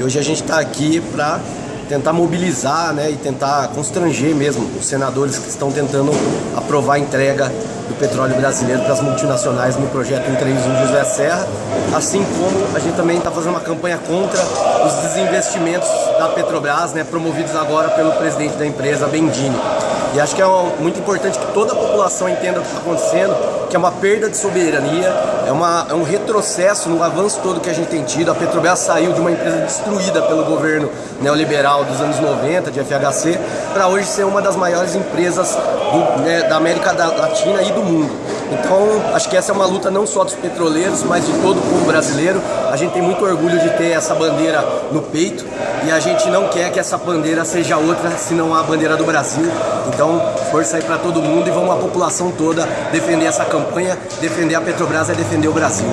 E hoje a gente está aqui para tentar mobilizar né, e tentar constranger mesmo os senadores que estão tentando aprovar a entrega do petróleo brasileiro para as multinacionais no projeto 131 José Serra, assim como a gente também está fazendo uma campanha contra os desinvestimentos da Petrobras, né, promovidos agora pelo presidente da empresa, Bendini. E acho que é muito importante que toda a população entenda o que está acontecendo, que é uma perda de soberania, é, uma, é um retrocesso no avanço todo que a gente tem tido. A Petrobras saiu de uma empresa destruída pelo governo neoliberal dos anos 90, de FHC, para hoje ser uma das maiores empresas do, né, da América Latina e do mundo. Então, acho que essa é uma luta não só dos petroleiros, mas de todo o povo brasileiro. A gente tem muito orgulho de ter essa bandeira no peito e a gente não quer que essa bandeira seja outra senão a bandeira do Brasil. Então, força aí para todo mundo e vamos a população toda defender essa campanha, defender a Petrobras é defender o Brasil.